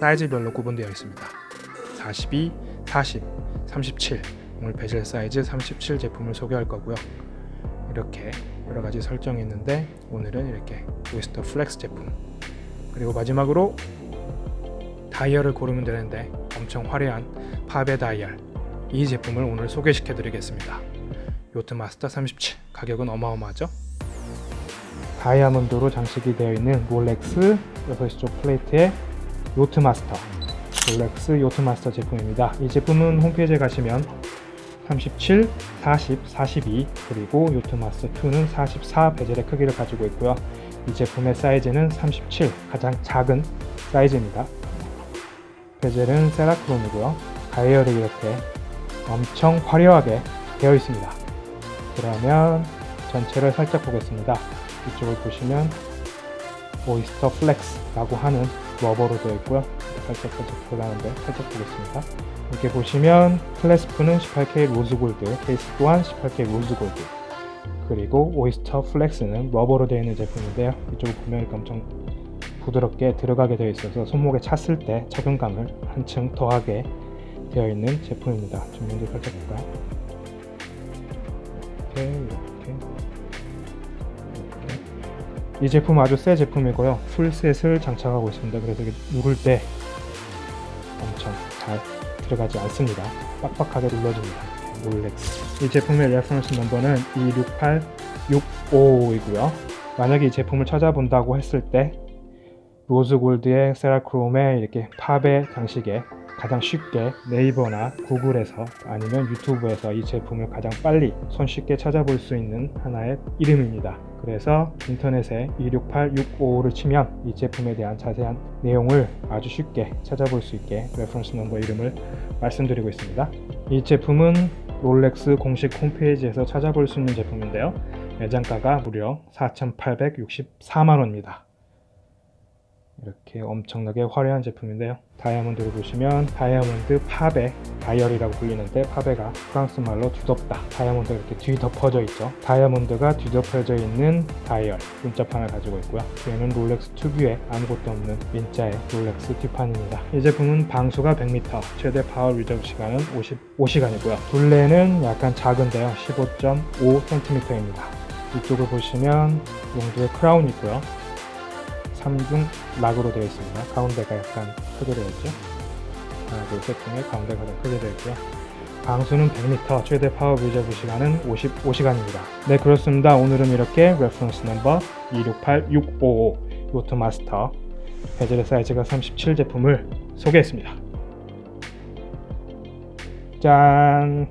사이즈별로 구분되어 있습니다. 42, 40, 37 오늘 베젤 사이즈 37 제품을 소개할 거고요. 이렇게 여러 가지 설정이 있는데 오늘은 이렇게 Oysterflex 제품 그리고 마지막으로 다이얼을 고르면 되는데 엄청 화려한 pavé 다이얼 이 제품을 오늘 소개시켜 드리겠습니다. Yacht-Master 37 가격은 어마어마하죠? 다이아몬드로 장식이 되어 있는 롤렉스 6쪽 플레이트의 Yacht-Master 롤렉스 Yacht-Master 제품입니다. 이 제품은 홈페이지에 가시면 37, 40, 42 그리고 Yacht-Master 2는 44 bezel의 크기를 가지고 있고요. 이 제품의 사이즈는 37 가장 작은 사이즈입니다. bezel은 Cerachrom이고요. 다이얼이 이렇게 엄청 화려하게 되어 있습니다. 그러면 전체를 살짝 보겠습니다. 이쪽을 보시면 Oysterflex라고 하는 rubber로 되어 있고요. 살짝 살짝 들어가는데 살짝 보겠습니다. 이렇게 보시면 clasp는 18K rose gold, 케이스 또한 18K rose gold. 그리고 Oysterflex는 rubber로 되어 있는 제품인데요. 이쪽을 보면 이렇게 엄청 부드럽게 들어가게 되어 있어서 손목에 찼을 때 착용감을 한층 더하게 되어 있는 제품입니다. 좀 먼저 살짝 볼까요? 이렇게 이렇게 이 제품 아주 새 제품이고요. full set을 장착하고 있습니다. 그래서 이게 누를 때 엄청 잘 들어가지 않습니다. 빡빡하게 눌러줍니다. 롤렉스. 이 제품의 reference number는 268655이고요. 만약에 이 제품을 찾아본다고 했을 때 rose gold의 Cerachrom의 이렇게 pavé 장식에 가장 쉽게 네이버나 구글에서 아니면 유튜브에서 이 제품을 가장 빨리 손쉽게 찾아볼 수 있는 하나의 이름입니다. 그래서 인터넷에 268655를 치면 이 제품에 대한 자세한 내용을 아주 쉽게 찾아볼 수 있게 reference number 이름을 말씀드리고 있습니다. 이 제품은 롤렉스 공식 홈페이지에서 찾아볼 수 있는 제품인데요. 매장가가 무려 4,864만원입니다. 이렇게 엄청나게 화려한 제품인데요. 다이아몬드를 보시면 다이아몬드 pavé 다이얼이라고 불리는데 pavé가 프랑스 말로 뒤덮다. 다이아몬드가 이렇게 뒤덮어져 있죠. 다이아몬드가 뒤덮어져 있는 다이얼 문자판을 가지고 있고요. 뒤에는 롤렉스 특유의 아무것도 없는 민자의 롤렉스 뒷판입니다. 이 제품은 방수가 100m, 최대 power reserve 시간은 55시간이고요. 둘레는 약간 작은데요. 15.5cm입니다. 이쪽을 보시면 용두의 crown이 있고요. 3중 lock으로 되어 있습니다. 가운데가 약간 크게 되어 있죠. 하나, 둘, 셋 중에 가운데가 가장 크게 되어 있고요. 방수는 100m, 최대 power reserve 시간은 55시간입니다. 네, 그렇습니다. 오늘은 이렇게 reference number 268655 요트 마스터 bezel의 사이즈가 37 제품을 소개했습니다. 짠!